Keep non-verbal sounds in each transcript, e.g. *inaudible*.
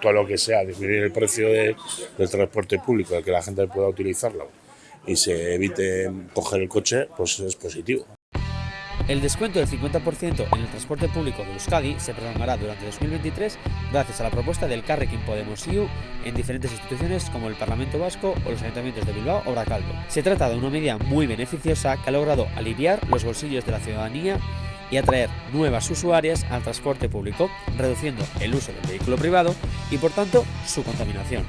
todo lo que sea disminuir el precio de, del transporte público, de que la gente pueda utilizarlo y se evite coger el coche, pues es positivo. El descuento del 50% en el transporte público de Euskadi se prolongará durante 2023 gracias a la propuesta del Carrequín Podemos IU en diferentes instituciones como el Parlamento Vasco o los ayuntamientos de Bilbao o Bracaldo. Se trata de una medida muy beneficiosa que ha logrado aliviar los bolsillos de la ciudadanía y atraer nuevas usuarias al transporte público, reduciendo el uso del vehículo privado y por tanto su contaminación.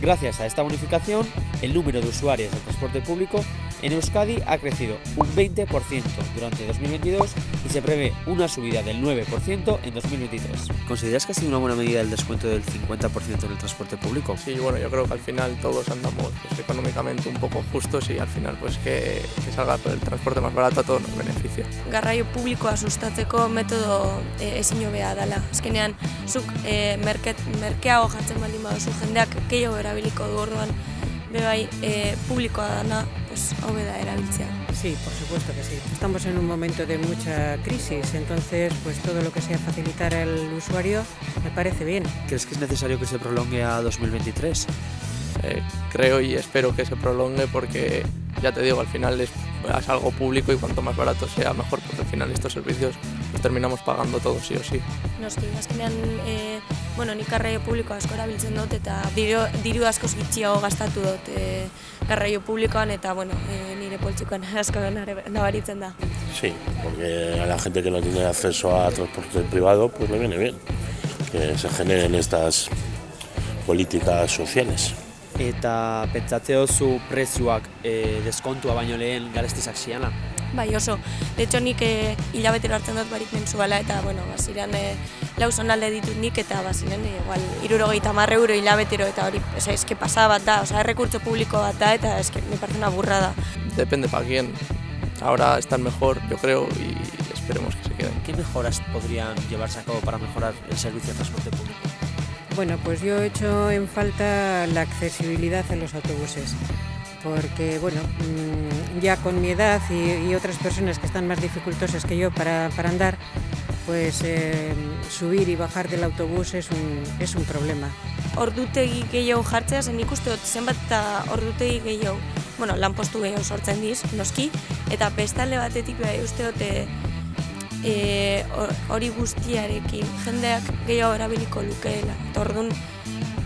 Gracias a esta bonificación, el número de usuarios del transporte público en Euskadi ha crecido un 20% durante 2022 y se prevé una subida del 9% en 2023. ¿Consideras que ha sido una buena medida el descuento del 50% en el transporte público? Sí, bueno, yo creo que al final todos andamos pues, económicamente un poco justos y al final pues que, que salga el transporte más barato a todos nos beneficia. Garraio publikoa sustatzeko metodo e, ezin hobea dela. Azkenean, zuk e, merket, merkeago jartzen baldin baduzu jendeak gehiago erabiliko du orduan, bebai e, publikoa dana, pues, hobe da erabiltzea. Sí, por supuesto que sí. Estamos en un momento de mucha crisis, entonces pues todo lo que sea facilitar al usuario me parece bien. ¿Crees que es necesario que se prolongue a 2023? Eh, creo y espero que se prolongue porque ya te digo, al final es, es algo público y cuanto más barato sea mejor porque al final estos servicios terminamos pagando todos sí o sí. Noski, azkenean, e, bueno, nik garraio publiko asko erabiltzen dut eta diru, diru askoz gitxiago gastatu dut e, garraio publikoan eta bueno, e, nire poltsikoan *laughs* asko nabaritzen da. Sí, porque a la gente que no tiene acceso a transporte privado, pues le viene bien que se generen estas políticas sociales. Eta pentsatzeo zu prezioak e, deskontua baino lehen garestizak ziana? Bai, oso. De hecho, nik e, hilabetero hartzen dut barik mensuala eta, bueno, baziren e, lau zonalde ditut nik eta baziren e, igual, irurogeita marre euro hilabetero eta hori, oza, eske pasa bat da, oza, errekurtso publiko bat da eta eske, me parece una burrada. Depende para quién. Ahora están mejor, yo creo, y esperemos que se queden. ¿Qué mejoras podrían llevarse a cabo para mejorar el servicio de transporte público? Bueno, pues yo he hecho en falta la accesibilidad en los autobuses, porque bueno, mm, ya con mi edad y, y otras personas que están más dificultosas que yo para, para andar, pues eh, subir y bajar del autobús es un, es un problema. Ordutegi gehiago jartzea, zen ikuste dut zenbat eta ordutegi gehiago, bueno, lanpostu gehiago sortzen diz, noski, eta bestalde batetik bai uste e, e, hor- hori guztiarekin jendeak gehiago erabiliko lukeela. Eta orduan,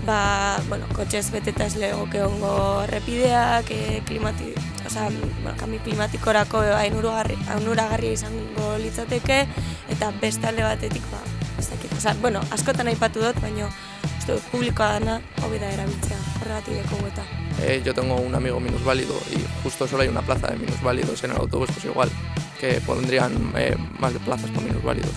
ba, bueno, kotxez beteta ez legoke ongo errepideak, e, klimati, osea, bueno, kami klimatikorako ainuragarri, ainuragarria izango litzateke, eta bestalde batetik, ba, ez dakit, osea, bueno, askotan aipatu dut, baina uste dut publikoa dana hobe da erabiltzea, horregatik deko eta. Eh, yo tengo un amigo minusválido y justo solo hay una plaza de minusválidos en el autobús, pues igual que pondrían eh, más de plazas para minusválidos.